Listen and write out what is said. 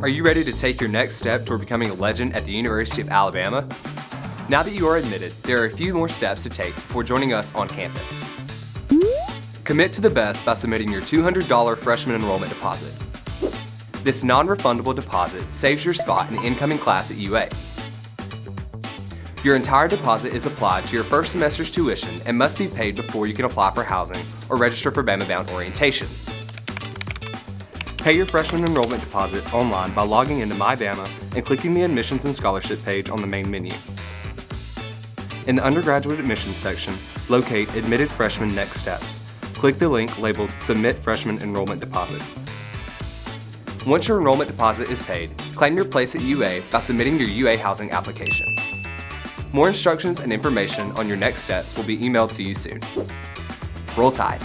Are you ready to take your next step toward becoming a legend at the University of Alabama? Now that you are admitted, there are a few more steps to take before joining us on campus. Commit to the best by submitting your $200 freshman enrollment deposit. This non-refundable deposit saves your spot in the incoming class at UA. Your entire deposit is applied to your first semester's tuition and must be paid before you can apply for housing or register for Bama Bound orientation. Pay your freshman enrollment deposit online by logging into MyBama and clicking the Admissions and Scholarship page on the main menu. In the undergraduate admissions section, locate Admitted Freshman Next Steps. Click the link labeled Submit Freshman Enrollment Deposit. Once your enrollment deposit is paid, claim your place at UA by submitting your UA housing application. More instructions and information on your next steps will be emailed to you soon. Roll Tide!